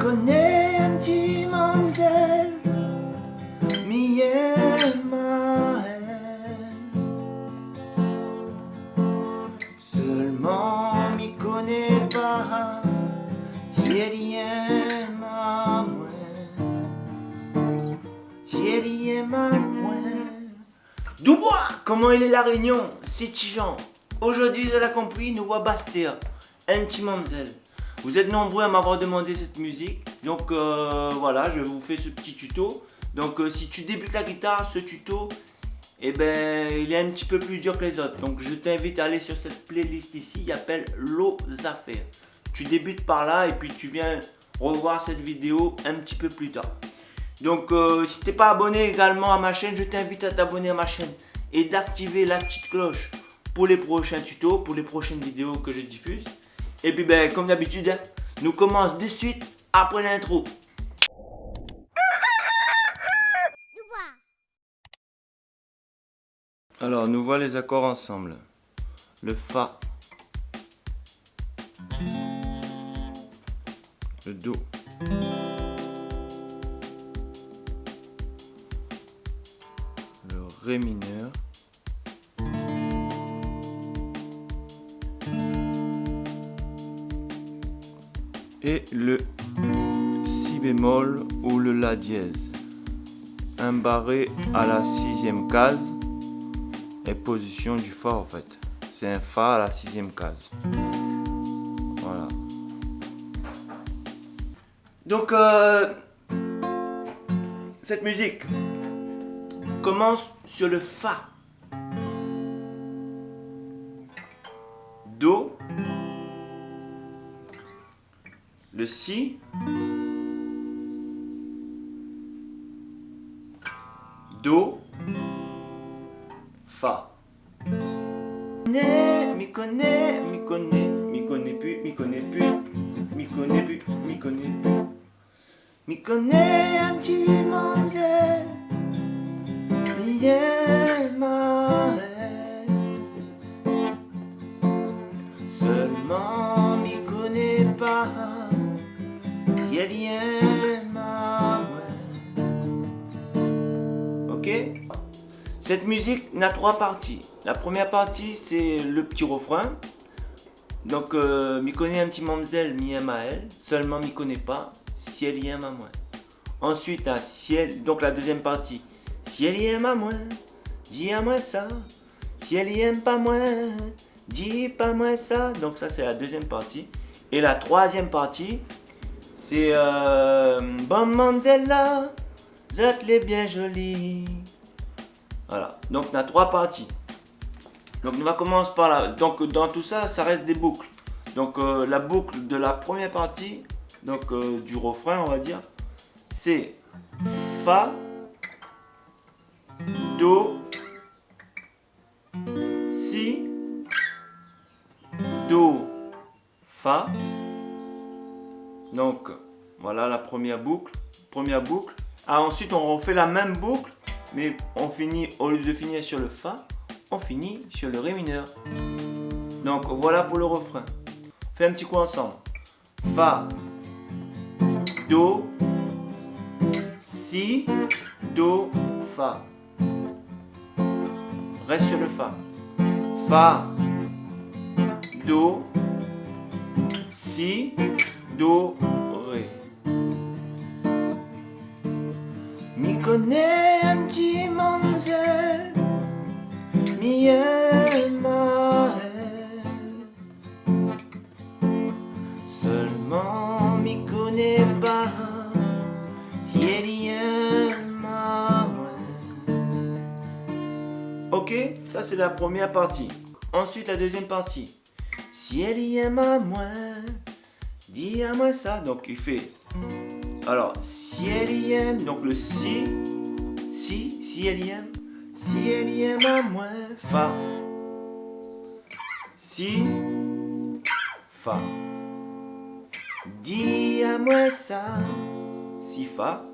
connais un petit mamzelle, mi ma Seulement m'y connaît pas si elle y aime à moi. Si elle y aime à moi. Dubois Comment est la réunion C'est Tijan. Aujourd'hui, vous avez compris, nous voit Bastia, un petit mamzelle. Vous êtes nombreux à m'avoir demandé cette musique, donc euh, voilà, je vous fais ce petit tuto. Donc euh, si tu débutes la guitare, ce tuto, eh ben, il est un petit peu plus dur que les autres. Donc je t'invite à aller sur cette playlist ici, il appelle L'eau affaires. Tu débutes par là et puis tu viens revoir cette vidéo un petit peu plus tard. Donc euh, si tu n'es pas abonné également à ma chaîne, je t'invite à t'abonner à ma chaîne et d'activer la petite cloche pour les prochains tutos, pour les prochaines vidéos que je diffuse. Et puis ben comme d'habitude, hein, nous commençons de suite après l'intro. Alors nous voit les accords ensemble. Le Fa. Le Do. Le Ré mineur. Et le si bémol ou le la dièse. Un barré à la sixième case est position du fa en fait. C'est un fa à la sixième case. Voilà. Donc euh, cette musique commence sur le fa. Le si, do, fa. Mi connais, mi connais, mi connais plus, mi connais plus, mi connais plus, mi connais plus. Mi connais un petit mamzelle, mi Ok? Cette musique n'a trois parties. La première partie, c'est le petit refrain. Donc, euh, m'y connaît un petit mamzelle, m'y aime à elle. Seulement, m'y connaît pas, si elle y aime à moi. Ensuite, à si elle, donc la deuxième partie. Si elle y aime à moi, dis à moi ça. Si elle y aime pas moi, dis pas moi ça. Donc ça, c'est la deuxième partie. Et la troisième partie, c'est euh, Bon Mandela, vous êtes les bien jolis. Voilà, donc on a trois parties. Donc on va commencer par là. Donc dans tout ça, ça reste des boucles. Donc euh, la boucle de la première partie, donc euh, du refrain on va dire, c'est Fa, Do, Si, Do, Fa, donc, voilà la première boucle. Première boucle. Ah, ensuite, on refait la même boucle, mais on finit, au lieu de finir sur le Fa, on finit sur le Ré mineur. Donc, voilà pour le refrain. On fait un petit coup ensemble. Fa, Do, Si, Do, Fa. Reste sur le Fa. Fa, Do, Si, Mi connaît un petit mamzelle, mi aime. Seulement mi connaît pas si elle y aime moi. Ok, ça c'est la première partie. Ensuite la deuxième partie. Si elle y aime à moi, Dis à moi ça. Donc il fait. Alors, si elle y aime, donc le si, si, si elle y aime, si elle y aime à moi, fa. Si, fa. Dis à moi ça, si, fa.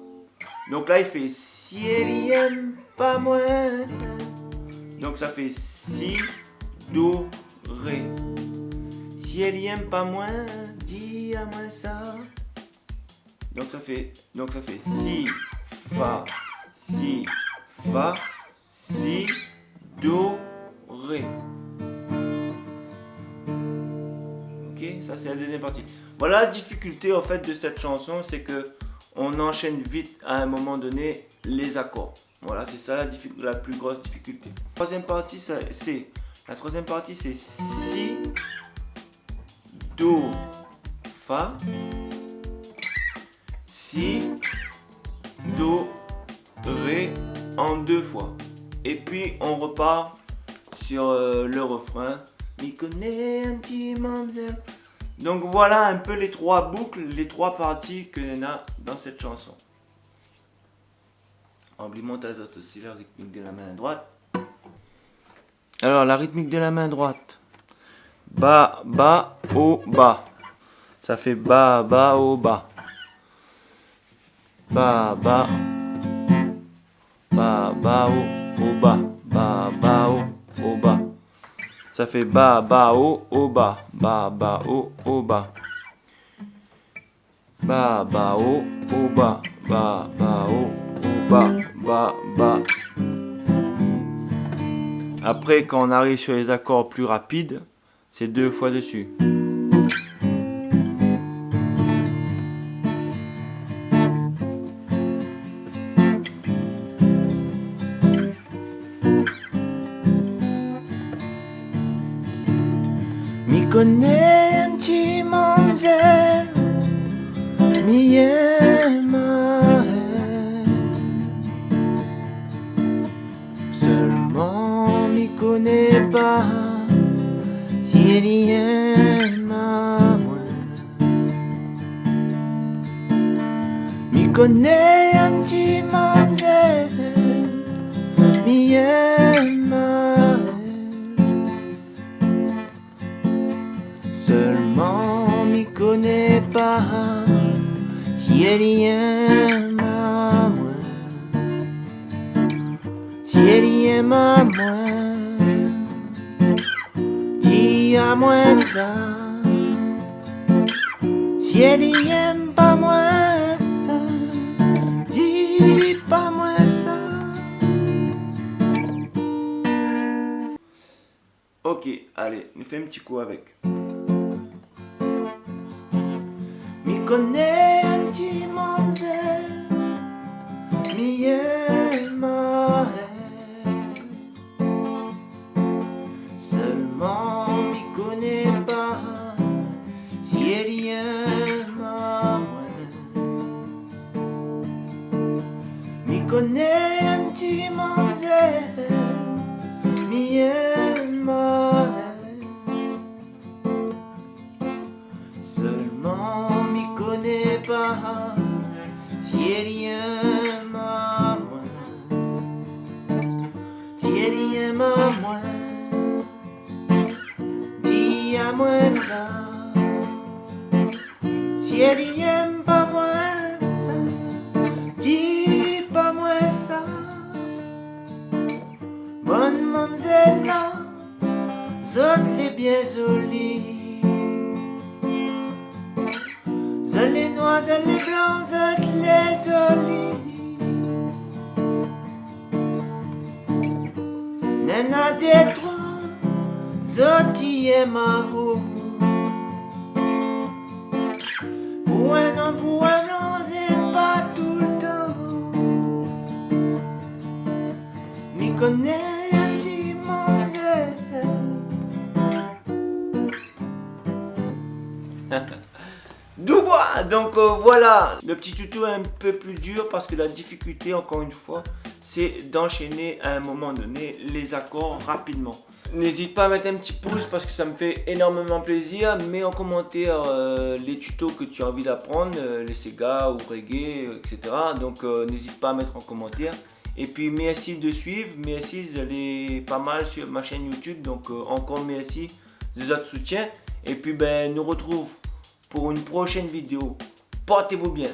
Donc là, il fait si elle y aime pas moi. Donc ça fait si, do, ré. Si elle y aime pas moins, à moi ça. Donc ça fait, donc ça fait si, fa, si, fa, si, do, ré. Ok, ça c'est la deuxième partie. Voilà la difficulté en fait de cette chanson, c'est que on enchaîne vite à un moment donné les accords. Voilà, c'est ça la, la, plus grosse difficulté. Troisième partie, c'est la troisième partie, c'est si, do, fa, si, do, ré en deux fois. Et puis on repart sur euh, le refrain. Donc voilà un peu les trois boucles, les trois parties que l'on a dans cette chanson. Oublie montage aussi la rythmique de la main droite. Alors la rythmique de la main droite. Bas, bas, haut, bas. Ça fait haut, bas. Bas, bas. Bas, bas, haut, haut, bas. Bas, bas, haut, haut, bas. Ça fait bas, haut, haut, bas. Bas, bas, haut, haut, bas. Bas, bas, haut, haut, bas. Bas, bas. Après, quand on arrive sur les accords plus rapides, c'est deux fois dessus. Connais un petit mamzelle, mi Seulement mi connais pas si elle y aime à moi. Mi connais si elle y aime à moi. Si elle y aime à moi, dis à moi ça. Si elle y aime pas moi, dis pas moi ça. Ok, allez, nous fait un petit coup avec. Mi connais un petit moi ça. Si aime pas moi, dis pas moi ça. Bonne mamzelle zot les bien jolis. Seuls les noirs, seuls les blancs, seuls les olives. Nana des trois, zoti et mahou. Pour un pour un c'est pas tout le temps. M'y connais un. Doubois Donc euh, voilà, le petit tuto est un peu plus dur parce que la difficulté, encore une fois, c'est d'enchaîner à un moment donné les accords rapidement. N'hésite pas à mettre un petit pouce parce que ça me fait énormément plaisir. Mets en commentaire euh, les tutos que tu as envie d'apprendre, euh, les Sega ou reggae, etc. Donc n'hésite pas à mettre en commentaire. Et puis merci de suivre, merci, est pas mal sur ma chaîne YouTube. Donc encore merci de votre soutien. Et puis ben, nous retrouve pour une prochaine vidéo. Portez-vous bien.